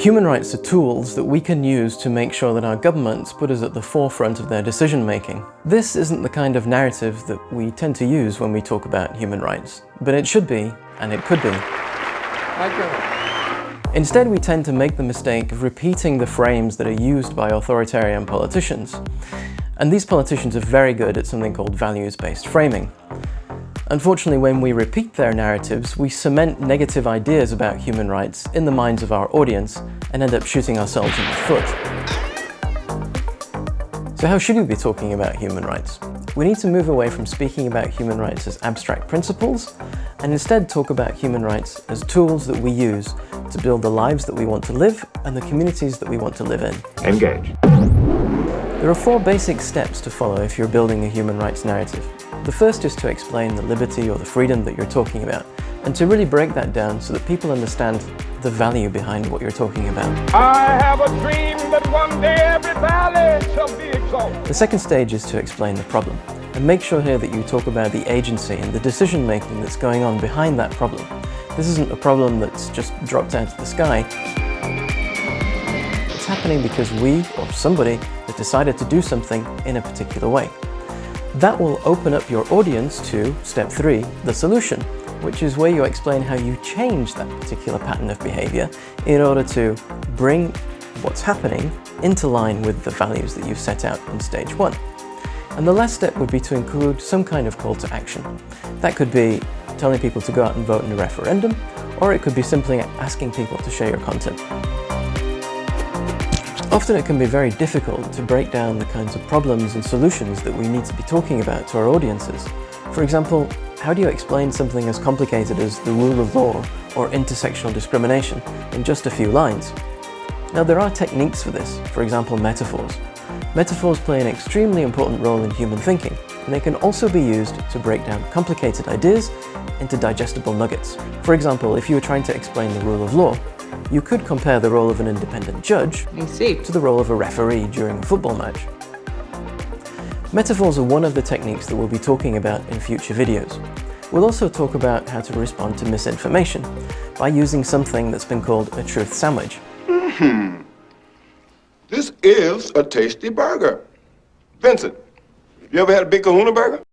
Human rights are tools that we can use to make sure that our governments put us at the forefront of their decision making. This isn't the kind of narrative that we tend to use when we talk about human rights, but it should be, and it could be. Instead, we tend to make the mistake of repeating the frames that are used by authoritarian politicians. And these politicians are very good at something called values-based framing. Unfortunately, when we repeat their narratives, we cement negative ideas about human rights in the minds of our audience and end up shooting ourselves in the foot. So how should we be talking about human rights? We need to move away from speaking about human rights as abstract principles and instead talk about human rights as tools that we use to build the lives that we want to live and the communities that we want to live in. Engage. There are four basic steps to follow if you're building a human rights narrative. The first is to explain the liberty or the freedom that you're talking about, and to really break that down so that people understand the value behind what you're talking about. I have a dream that one day every valley shall be exalted. The second stage is to explain the problem, and make sure here that you talk about the agency and the decision making that's going on behind that problem. This isn't a problem that's just dropped out of the sky. It's happening because we, or somebody, has decided to do something in a particular way. That will open up your audience to step three, the solution, which is where you explain how you change that particular pattern of behavior in order to bring what's happening into line with the values that you've set out in stage one. And the last step would be to include some kind of call to action. That could be telling people to go out and vote in a referendum, or it could be simply asking people to share your content. Often it can be very difficult to break down the kinds of problems and solutions that we need to be talking about to our audiences. For example, how do you explain something as complicated as the rule of law or intersectional discrimination in just a few lines? Now there are techniques for this, for example metaphors. Metaphors play an extremely important role in human thinking, and they can also be used to break down complicated ideas into digestible nuggets. For example, if you were trying to explain the rule of law, you could compare the role of an independent judge to the role of a referee during a football match. Metaphors are one of the techniques that we'll be talking about in future videos. We'll also talk about how to respond to misinformation by using something that's been called a truth sandwich. Hmm. This is a tasty burger. Vincent, you ever had a Big Kahuna burger?